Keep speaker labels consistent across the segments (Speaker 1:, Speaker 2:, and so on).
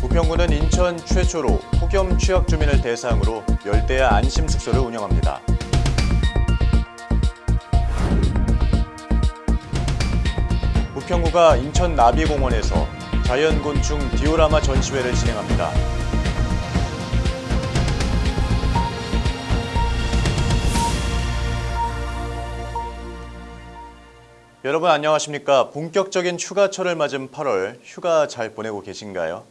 Speaker 1: 부평구는 인천 최초로 폭염 취약 주민을 대상으로 열대야 안심 숙소를 운영합니다. 부평구가 인천 나비공원에서 자연곤충 디오라마 전시회를 진행합니다. 여러분 안녕하십니까? 본격적인 휴가철을 맞은 8월 휴가 잘 보내고 계신가요?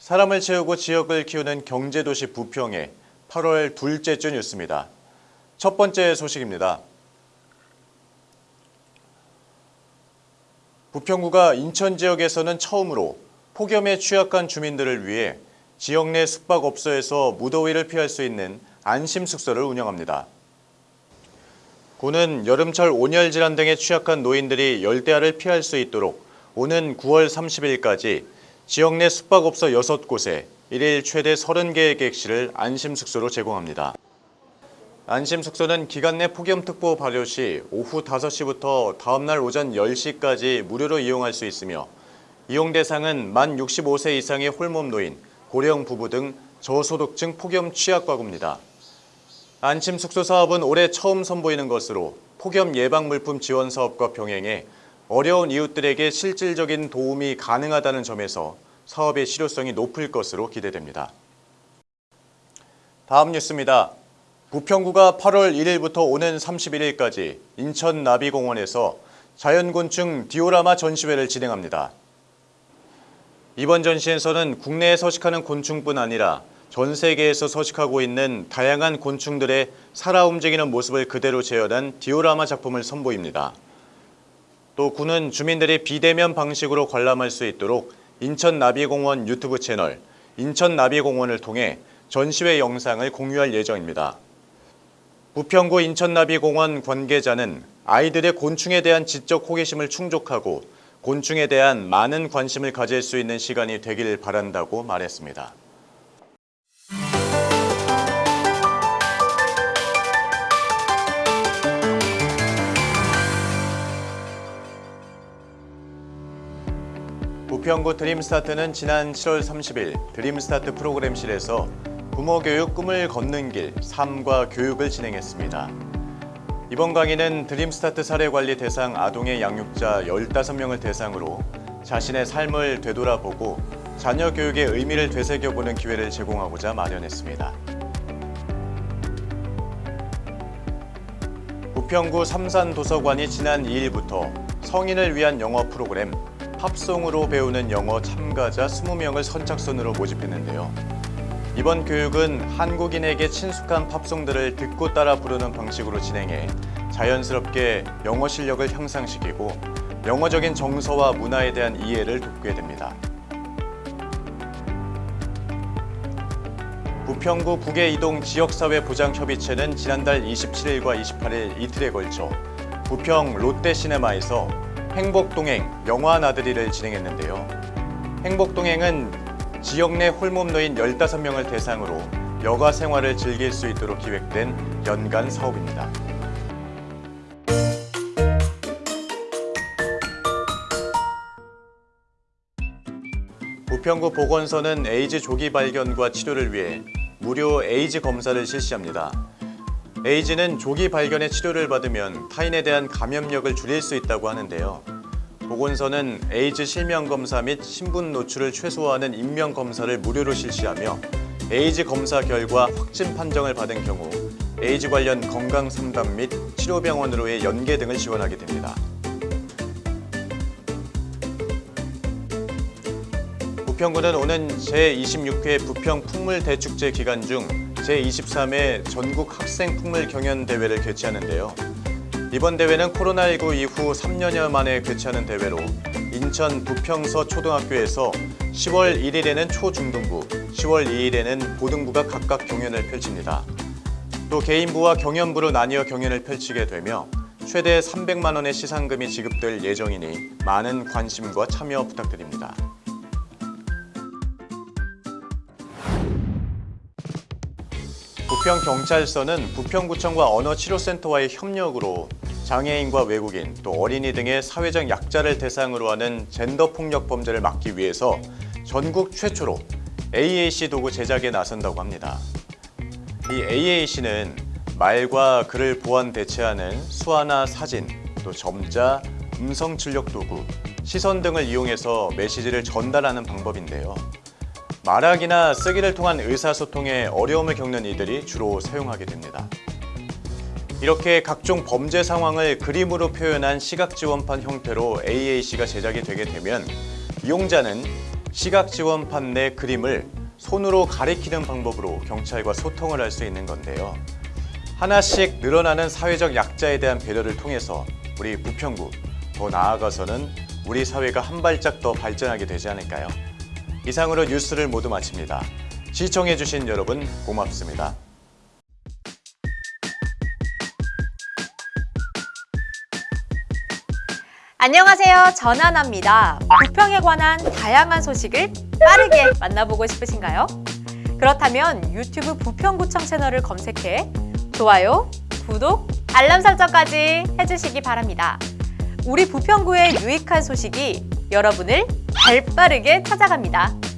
Speaker 1: 사람을 채우고 지역을 키우는 경제도시 부평의 8월 둘째 주 뉴스입니다. 첫 번째 소식입니다. 부평구가 인천 지역에서는 처음으로 폭염에 취약한 주민들을 위해 지역 내 숙박업소에서 무더위를 피할 수 있는 안심 숙소를 운영합니다. 구는 여름철 온열 질환 등에 취약한 노인들이 열대야를 피할 수 있도록 오는 9월 30일까지 지역 내 숙박업소 6곳에 일일 최대 30개의 객실을 안심숙소로 제공합니다. 안심숙소는 기간 내 폭염특보 발효 시 오후 5시부터 다음날 오전 10시까지 무료로 이용할 수 있으며 이용 대상은 만 65세 이상의 홀몸 노인, 고령 부부 등 저소득층 폭염 취약 가구입니다. 안심 숙소 사업은 올해 처음 선보이는 것으로 폭염 예방 물품 지원 사업과 병행해 어려운 이웃들에게 실질적인 도움이 가능하다는 점에서 사업의 실효성이 높을 것으로 기대됩니다. 다음 뉴스입니다. 부평구가 8월 1일부터 오는 31일까지 인천 나비공원에서 자연곤충 디오라마 전시회를 진행합니다. 이번 전시에서는 국내에 서식하는 곤충뿐 아니라 전 세계에서 서식하고 있는 다양한 곤충들의 살아 움직이는 모습을 그대로 재현한 디오라마 작품을 선보입니다. 또 군은 주민들이 비대면 방식으로 관람할 수 있도록 인천나비공원 유튜브 채널 인천나비공원을 통해 전시회 영상을 공유할 예정입니다. 부평구 인천나비공원 관계자는 아이들의 곤충에 대한 지적 호기심을 충족하고 곤충에 대한 많은 관심을 가질 수 있는 시간이 되길 바란다고 말했습니다. 부평구 드림스타트는 지난 7월 30일 드림스타트 프로그램실에서 부모교육 꿈을 걷는 길 3과 교육을 진행했습니다. 이번 강의는 드림스타트 사례관리 대상 아동의 양육자 15명을 대상으로 자신의 삶을 되돌아보고 자녀 교육의 의미를 되새겨보는 기회를 제공하고자 마련했습니다. 부평구 삼산도서관이 지난 2일부터 성인을 위한 영어 프로그램 팝송으로 배우는 영어 참가자 20명을 선착순으로 모집했는데요. 이번 교육은 한국인에게 친숙한 팝송들을 듣고 따라 부르는 방식으로 진행해 자연스럽게 영어 실력을 향상시키고 영어적인 정서와 문화에 대한 이해를 돕게 됩니다. 부평구 북해이동 지역사회보장협의체는 지난달 27일과 28일 이틀에 걸쳐 부평 롯데시네마에서 행복동행 영화 나들이를 진행했는데요. 행복동행은 지역 내 홀몸 노인 15명을 대상으로 여가 생활을 즐길 수 있도록 기획된 연간 사업입니다. 부평구 보건소는 에이즈 조기 발견과 치료를 위해 무료 에이즈 검사를 실시합니다. 에이즈는 조기 발견해 치료를 받으면 타인에 대한 감염력을 줄일 수 있다고 하는데요. 보건소는 에이즈 실명 검사 및 신분 노출을 최소화하는 익명 검사를 무료로 실시하며 에이즈 검사 결과 확진 판정을 받은 경우 에이즈 관련 건강 상담 및 치료병원으로의 연계 등을 지원하게 됩니다. 부평구는 오는 제26회 부평 풍물대축제 기간 중 제23회 전국 학생 풍물 경연 대회를 개최하는데요. 이번 대회는 코로나19 이후 3년여 만에 개최하는 대회로 인천 부평서 초등학교에서 10월 1일에는 초중등부, 10월 2일에는 고등부가 각각 경연을 펼칩니다. 또 개인부와 경연부로 나뉘어 경연을 펼치게 되며 최대 300만 원의 시상금이 지급될 예정이니 많은 관심과 참여 부탁드립니다. 부평경찰서는 부평구청과 언어치료센터와의 협력으로 장애인과 외국인 또 어린이 등의 사회적 약자를 대상으로 하는 젠더 폭력 범죄를 막기 위해서 전국 최초로 AAC 도구 제작에 나선다고 합니다. 이 AAC는 말과 글을 보완 대체하는 수화나 사진, 또 점자, 음성 출력 도구, 시선 등을 이용해서 메시지를 전달하는 방법인데요. 말하기나 쓰기를 통한 의사소통에 어려움을 겪는 이들이 주로 사용하게 됩니다. 이렇게 각종 범죄 상황을 그림으로 표현한 시각지원판 형태로 AAC가 제작이 되게 되면 이용자는 시각지원판 내 그림을 손으로 가리키는 방법으로 경찰과 소통을 할 수 있는 건데요. 하나씩 늘어나는 사회적 약자에 대한 배려를 통해서 우리 부평구 더 나아가서는 우리 사회가 한 발짝 더 발전하게 되지 않을까요? 이상으로 뉴스를 모두 마칩니다. 시청해주신 여러분 고맙습니다.
Speaker 2: 안녕하세요. 전하나입니다. 부평에 관한 다양한 소식을 빠르게 만나보고 싶으신가요? 그렇다면 유튜브 부평구청 채널을 검색해 좋아요, 구독, 알람 설정까지 해주시기 바랍니다. 우리 부평구의 유익한 소식이 여러분을 발 빠르게 찾아갑니다.